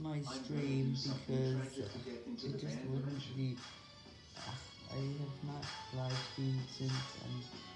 my stream because it just wouldn't be... I have not live streamed since and